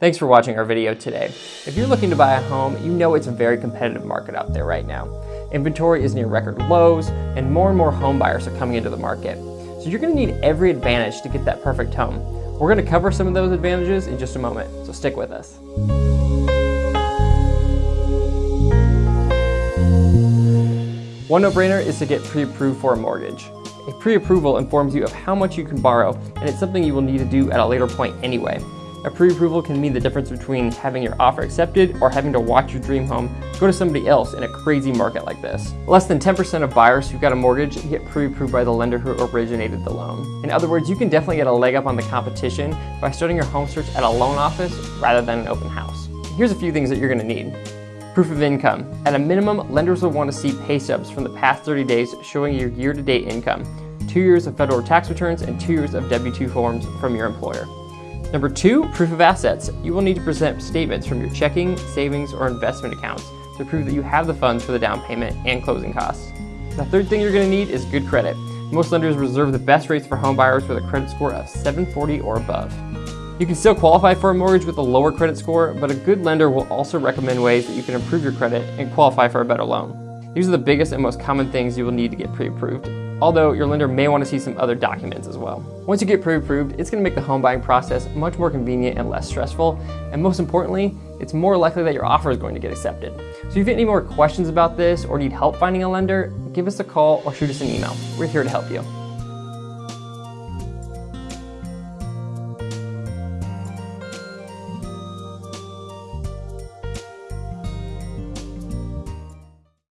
Thanks for watching our video today. If you're looking to buy a home, you know it's a very competitive market out there right now. Inventory is near record lows, and more and more home buyers are coming into the market. So you're gonna need every advantage to get that perfect home. We're gonna cover some of those advantages in just a moment, so stick with us. One no-brainer is to get pre-approved for a mortgage. A pre-approval informs you of how much you can borrow, and it's something you will need to do at a later point anyway. A pre-approval can mean the difference between having your offer accepted or having to watch your dream home go to somebody else in a crazy market like this. Less than 10% of buyers who got a mortgage get pre-approved by the lender who originated the loan. In other words, you can definitely get a leg up on the competition by starting your home search at a loan office rather than an open house. Here's a few things that you're gonna need. Proof of income. At a minimum, lenders will want to see pay stubs from the past 30 days showing your year-to-date income, two years of federal tax returns, and two years of W-2 forms from your employer. Number two, proof of assets. You will need to present statements from your checking, savings, or investment accounts to prove that you have the funds for the down payment and closing costs. The third thing you're going to need is good credit. Most lenders reserve the best rates for home buyers with a credit score of 740 or above. You can still qualify for a mortgage with a lower credit score, but a good lender will also recommend ways that you can improve your credit and qualify for a better loan. These are the biggest and most common things you will need to get pre-approved, although your lender may want to see some other documents as well. Once you get pre-approved, it's going to make the home buying process much more convenient and less stressful, and most importantly, it's more likely that your offer is going to get accepted. So if you have any more questions about this or need help finding a lender, give us a call or shoot us an email. We're here to help you.